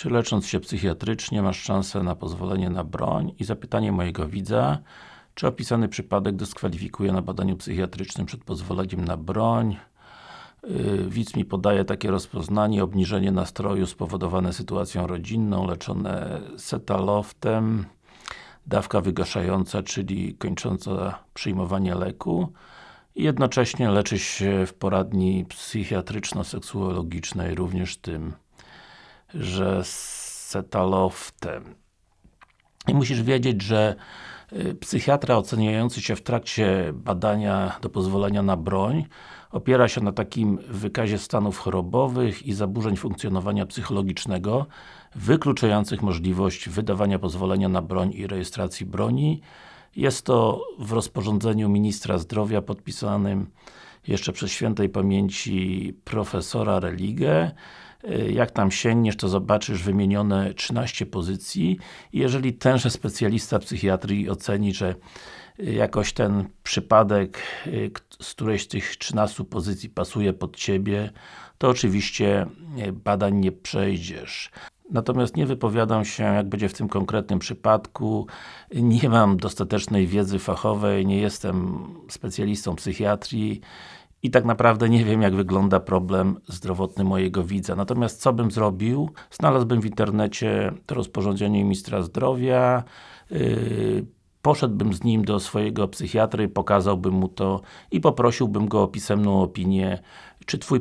Czy lecząc się psychiatrycznie masz szansę na pozwolenie na broń? I zapytanie mojego widza, czy opisany przypadek dyskwalifikuje na badaniu psychiatrycznym przed pozwoleniem na broń? Yy, widz mi podaje takie rozpoznanie, obniżenie nastroju spowodowane sytuacją rodzinną, leczone setaloftem, dawka wygaszająca, czyli kończąca przyjmowanie leku i jednocześnie leczy się w poradni psychiatryczno-seksuologicznej również tym że setaloftem. I musisz wiedzieć, że y, psychiatra oceniający się w trakcie badania do pozwolenia na broń opiera się na takim wykazie stanów chorobowych i zaburzeń funkcjonowania psychologicznego wykluczających możliwość wydawania pozwolenia na broń i rejestracji broni. Jest to w rozporządzeniu Ministra Zdrowia podpisanym jeszcze przez świętej pamięci profesora Religę Y, jak tam sięgniesz, to zobaczysz wymienione 13 pozycji jeżeli tenże specjalista psychiatrii oceni, że y, jakoś ten przypadek y, z którejś z tych 13 pozycji pasuje pod Ciebie, to oczywiście badań nie przejdziesz. Natomiast nie wypowiadam się, jak będzie w tym konkretnym przypadku. Nie mam dostatecznej wiedzy fachowej, nie jestem specjalistą psychiatrii i tak naprawdę nie wiem jak wygląda problem zdrowotny mojego widza. Natomiast co bym zrobił? Znalazłbym w internecie to rozporządzenie ministra zdrowia yy, poszedłbym z nim do swojego psychiatry, pokazałbym mu to i poprosiłbym go o pisemną opinię czy Twój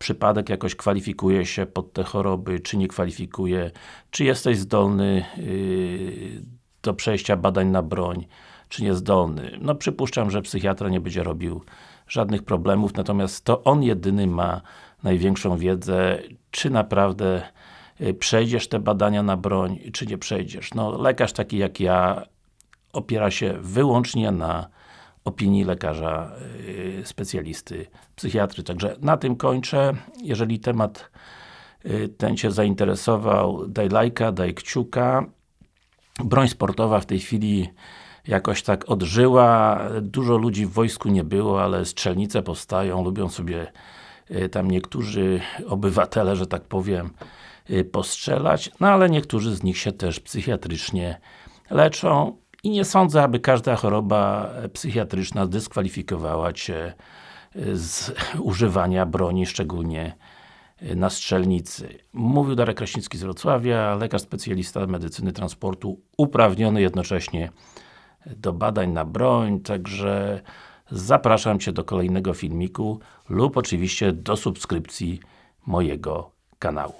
przypadek jakoś kwalifikuje się pod te choroby, czy nie kwalifikuje, czy jesteś zdolny yy, do przejścia badań na broń, czy niezdolny. No przypuszczam, że psychiatra nie będzie robił żadnych problemów, natomiast to on jedyny ma największą wiedzę, czy naprawdę y, przejdziesz te badania na broń, czy nie przejdziesz. No, lekarz taki jak ja opiera się wyłącznie na opinii lekarza yy, specjalisty, psychiatry. Także na tym kończę. Jeżeli temat yy, ten Cię zainteresował, daj lajka, daj kciuka. Broń sportowa w tej chwili jakoś tak odżyła. Dużo ludzi w wojsku nie było, ale strzelnice powstają, lubią sobie y, tam niektórzy obywatele, że tak powiem, y, postrzelać, no ale niektórzy z nich się też psychiatrycznie leczą i nie sądzę, aby każda choroba psychiatryczna dyskwalifikowała Cię y, z używania broni, szczególnie na strzelnicy. Mówił Darek Kraśnicki z Wrocławia, lekarz specjalista medycyny transportu, uprawniony jednocześnie do badań na broń, także zapraszam Cię do kolejnego filmiku lub oczywiście do subskrypcji mojego kanału.